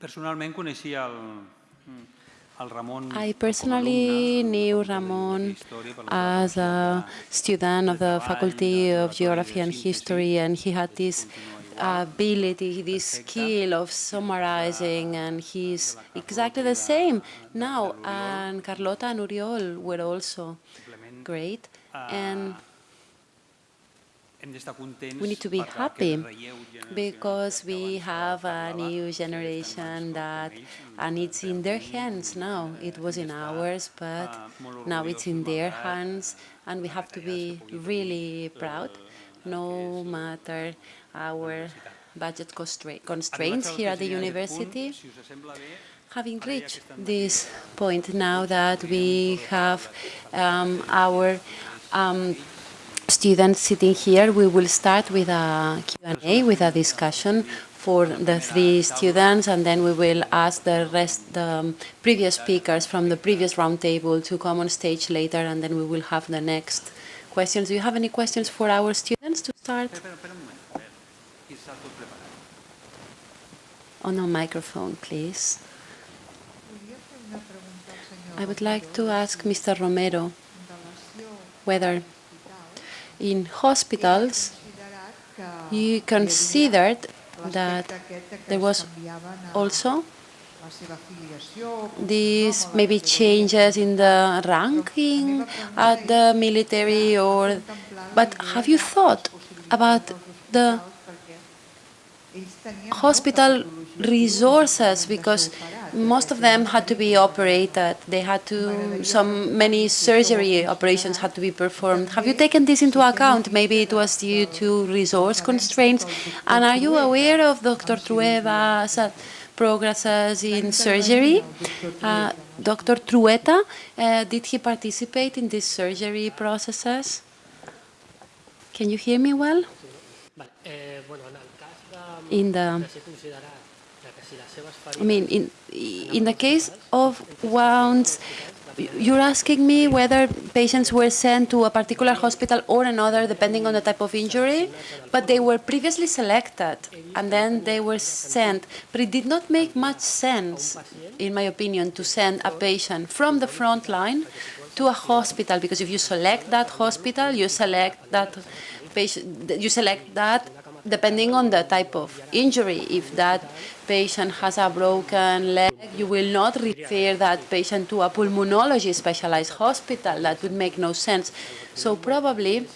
I com a personally knew Ramon Facultat d'Història per la seva as a student of the Faculty of Geography and History, and he had this ability, this skill of summarizing, and he's exactly the same now. And Carlota and Oriol were also great. And d'estar contents we need to be happy aquest relleu generacional because we have a new generation that, and it's in their hands now. It was in ours, but now it's in their hands, and we have to be really proud, no matter our budget constra- constraints here at the university. Si us sembla bé, Having reached this point now that we have um, our um, students sitting here, we will start with a Q&A, with a discussion for the three students, and then we will ask the rest, the previous speakers from the previous roundtable to come on stage later, and then we will have the next questions. Do you have any questions for our students to start? Espera, espera un moment. A veure, qui està tot preparat? On a microphone, please. Volia fer una pregunta al senyor I would like to ask Mr. Romero whether a l'hospital. In hospitals you considered that there was also these maybe changes in the ranking at the military or but have you thought about the hospital resources? Because most of them had to be operated. They had to some many surgery operations had to be performed. Have you taken this into account? Maybe it was due to resource constraints. And are you aware of dr trueta's uh, progresses in surgery? Uh, dr trueta uh, did he participate in these surgery processes? Can you hear me well? Eh, bueno, en el cas de, in the I mean, in in the case of wounds, you're asking me whether patients were sent to a particular hospital or another, depending on the type of injury, but they were previously selected and then they were sent. But it did not make much sense, in my opinion, to send a patient from the front line to a hospital because if you select that hospital, you select that patient, you select that depending on the type of injury. If that patient has a broken leg, you will not refer that patient to a pulmonology specialized hospital. That would make no sense. So probably,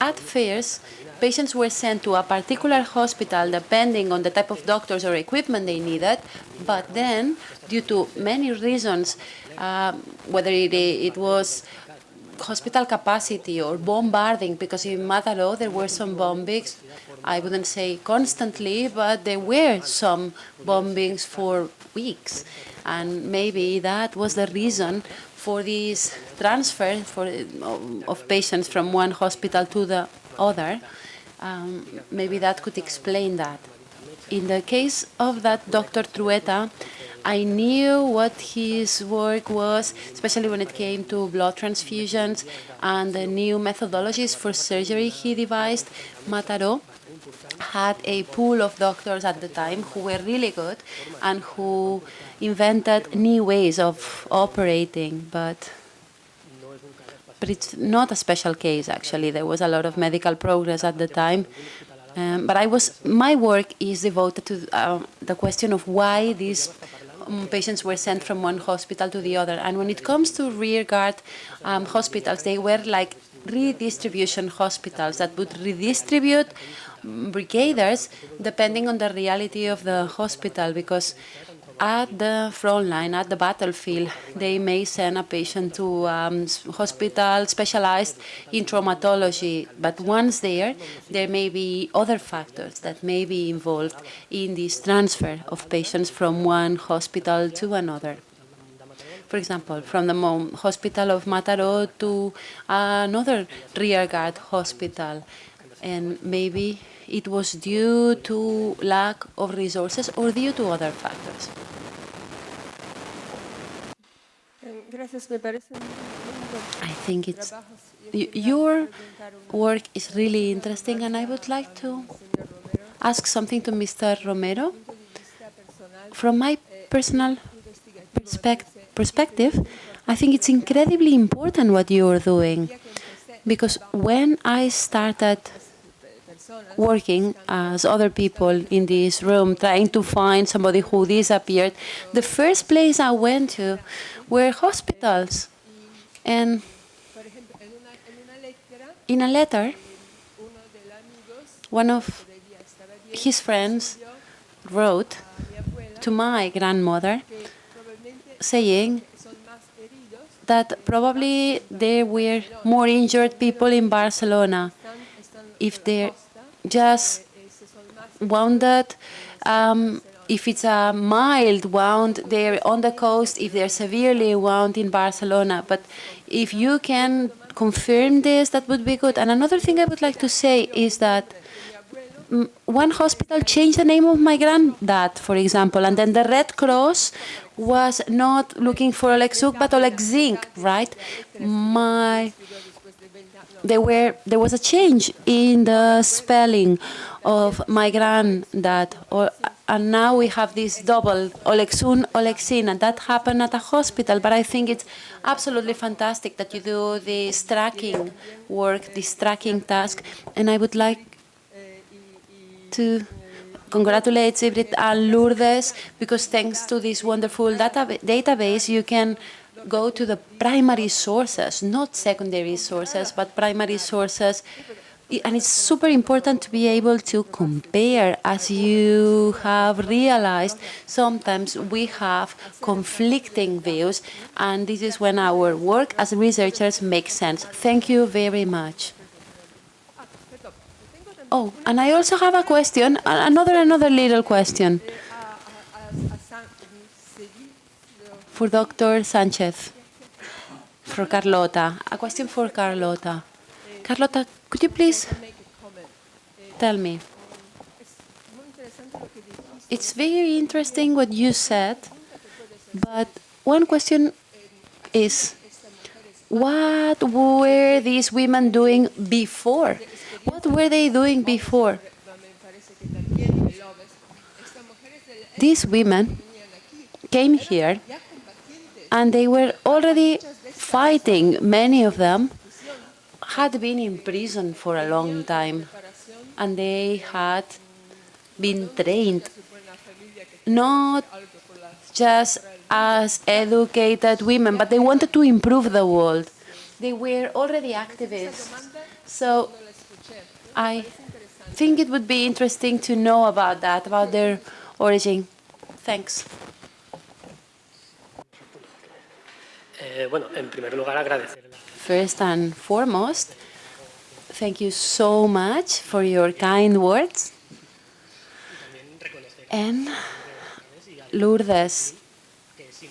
at first, patients were sent to a particular hospital depending on the type of doctors or equipment they needed, but then, due to many reasons, uh, whether it, it was hospital capacity or bombarding, because in Mataró there were some bombings, I wouldn't say constantly, but there were some bombings for weeks. And maybe that was the reason for this transfer for, of patients from one hospital to the other. Um, maybe that could explain that. In the case of that Dr. Trueta, I knew what his work was, especially when it came to blood transfusions and the new methodologies for surgery he devised. Mataró had a pool of doctors at the time who were really good and who invented new ways of operating, but but it's not a special case actually. There was a lot of medical progress at the time. Um, but I was, my work is devoted to uh, the question of why these um, patients were sent from one hospital to the other. And when it comes to rearguard um, hospitals, they were like redistribution hospitals that would redistribute brigaders depending on the reality of the hospital because at the front line, at the battlefield, they may send a patient to um, hospital specialized in traumatology. But once there, there may be other factors that may be involved in this transfer of patients from one hospital to another. For example, from the hospital of Mataró to another rearguard hospital. And maybe it was due to lack of resources or due to other factors. I think it's your work is really interesting, and I would like to ask something to Mr. Romero. From my personal perspec- perspective, I think it's incredibly important what you're doing. Because when I started working as other people in this room, trying to find somebody who disappeared, the first place I went to were hospitals. And in a letter, one of his friends wrote to my grandmother saying that probably there were more injured people in Barcelona if costa, just wounded. Um, if it's a mild wound, they're on the coast. If they're severely wound in Barcelona, but if you can confirm this, that would be good. And another thing I would like to say is that mm, one hospital changed the name of my granddad, for example, and then the Red Cross was not looking for Oleg but Oleg Zink, right? My there were there was a change in the spelling of my granddad, or, and now we have this double Olexun Olexin, and that happened at a hospital. But I think it's absolutely fantastic that you do this tracking work, this tracking task, and I would like to congratulate SIDBRINT and Lourdes because thanks to this wonderful data database, you can go to the primary sources, not secondary sources, but primary sources. And it's super important to be able to compare. As you have realized, sometimes we have conflicting views, and this is when our work as researchers makes sense. Thank you very much. Oh, and I also have a question, another another little question a, a, a, a San Seville, for Dr. Sanchez, for Carlota. A question for Carlota. Carlota, could you please tell me? It's very interesting what you said, but one question is what were these women doing before? What were they doing before? These women came here and they were already fighting. Many of them had been in prison for a long time and they had been trained not just as educated women, but they wanted to improve the world. They were already activists. So I think it would be interesting to know about that, about their origin. Thanks. Eh, First and foremost, thank you so much for your kind words. And Lourdes,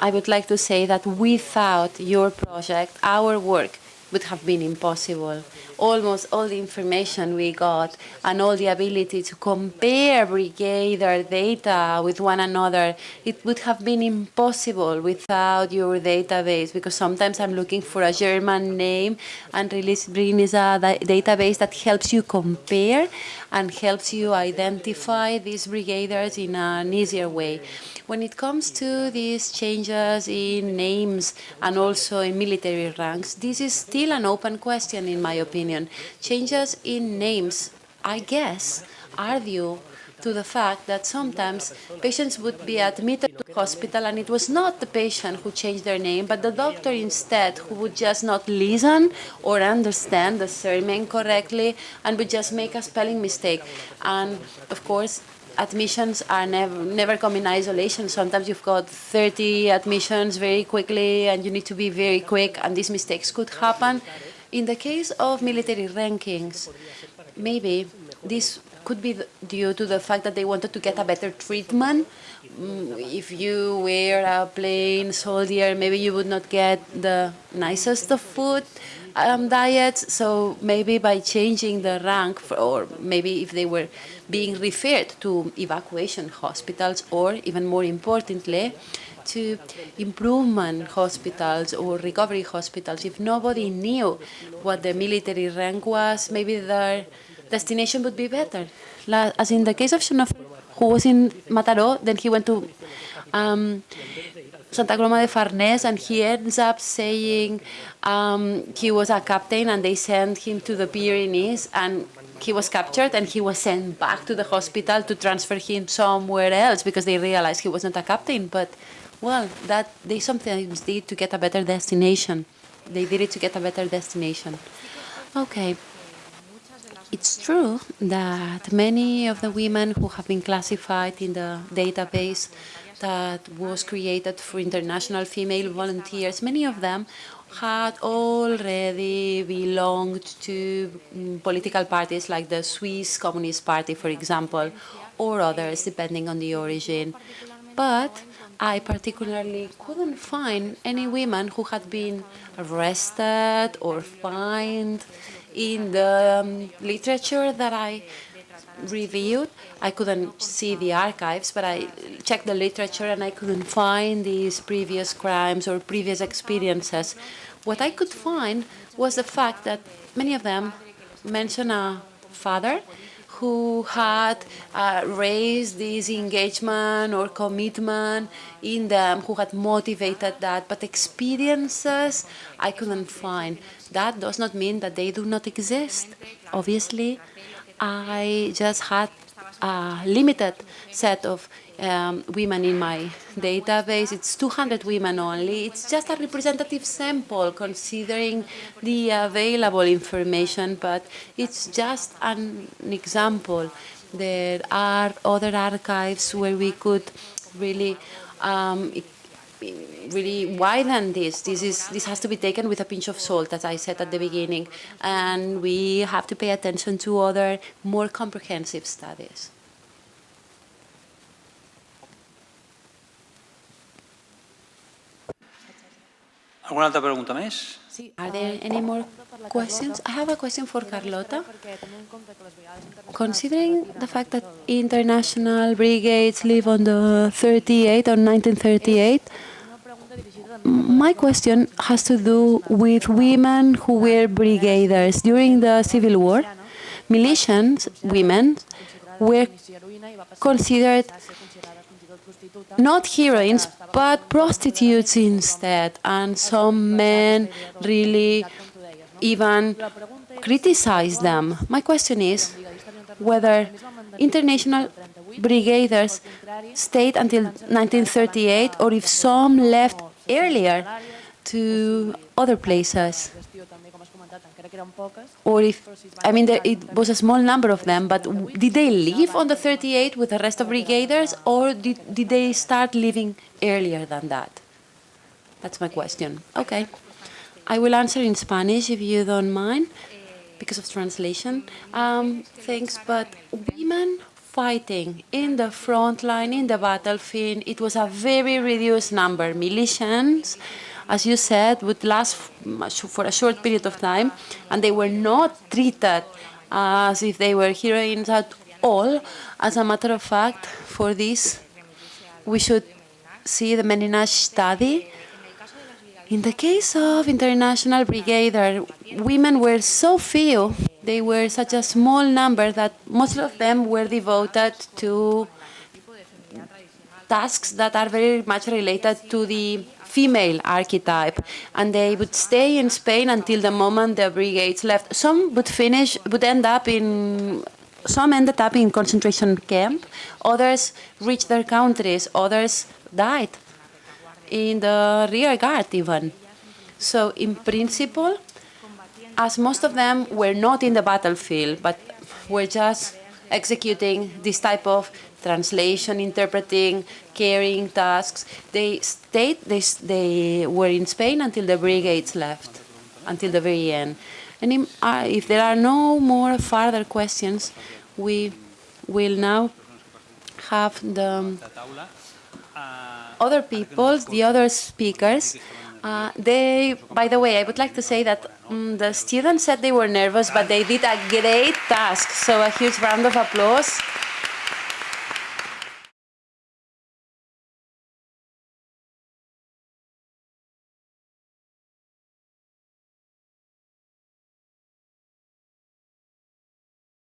I would like to say that without your project, our work would have been impossible. Almost all the information we got and all the ability to compare brigadier data with one another, it would have been impossible without your database because sometimes I'm looking for a German name and Release Brin is a database that helps you compare and helps you identify these brigaders in an easier way. When it comes to these changes in names and also in military ranks, this is still an open question in my opinion. Changes in names, I guess, are due to the fact that sometimes patients would be admitted to hospital and it was not the patient who changed their name, but the doctor instead who would just not listen or understand the surname correctly and would just make a spelling mistake. And of course, admissions are never never come in isolation. Sometimes you've got 30 admissions very quickly and you need to be very quick and these mistakes could happen. In the case of military rankings, maybe this could be due to the fact that they wanted to get a better treatment. Mm, If you were a plain soldier, maybe you would not get the nicest of food um, diets. So maybe by changing the rank, for, or maybe if they were being referred to evacuation hospitals, or even more importantly, to improvement hospitals or recovery hospitals. If nobody knew what the military rank was, maybe their destination would be better. As in the case of xenoph- who was in Mataró, then he went to um, Santa Coloma de Farnés, and he ends up saying um, he was a captain, and they sent him to the Pyrenees, and he was captured, and he was sent back to the hospital to transfer him somewhere else because they realized he was not a captain. But well, that they sometimes did to get a better destination. They did it to get a better destination. Okay. It's true that many of the women who have been classified in the database that was created for international female volunteers, many of them had already belonged to mm, political parties like the Swiss Communist Party, for example, or others, depending on the origin. But I particularly couldn't find any women who had been arrested or fined in the um, literature that I reviewed. I couldn't see the archives, but I checked the literature and I couldn't find these previous crimes or previous experiences. What I could find was the fact that many of them mention a father who had uh, raised this engagement or commitment in them, who had motivated that, but experiences I couldn't find. That does not mean that they do not exist. Obviously, I just had a limited set of um, women in my database. It's 200 women only. It's just a representative sample considering the available information, but it's just an example. There are other archives where we could really um, really widen this. This is this has to be taken with a pinch of salt, as I said at the beginning, and we have to pay attention to other more comprehensive studies. Alguna pregunta més? Are there any more questions? I have a question for Carlota. Considering the fact that international brigades live on the 38 or 1938, my question has to do with women who were brigaders during the Civil War. Militians, women, were considered not heroines, but prostitutes instead. And some men really even criticize them. My question is whether international brigaders stayed until 1938 or if some left earlier to other places. Or if, I mean, there, it was a small number of them, but did they leave on the 38 with the rest of brigaders, or did, did they start leaving earlier than that? That's my question. Okay. I will answer in Spanish if you don't mind, because of translation. Um, thanks, but women fighting in the front line, in the battlefield, it was a very reduced number. Militians, as you said, would last for a short period of time, and they were not treated as if they were heroines at all. As a matter of fact, for this, we should see the Ménage study. In the case of International Brigadier, women were so few, they were such a small number that most of them were devoted to tasks that are very much related to the female archetype, and they would stay in Spain until the moment the brigades left. Some would finish, would end up in, some ended up in concentration camp, others reached their countries, others died in the rear guard even. So in principle, as most of them were not in the battlefield, but were just executing this type of translation, interpreting, carrying tasks. They stayed, they, they were in Spain until the brigades left, until the very end. And uh, if there are no more further questions, we will now have the other people, the other speakers. Uh, they, by the way, I would like to say that um, the students said they were nervous, but they did a great task. So a huge round of applause.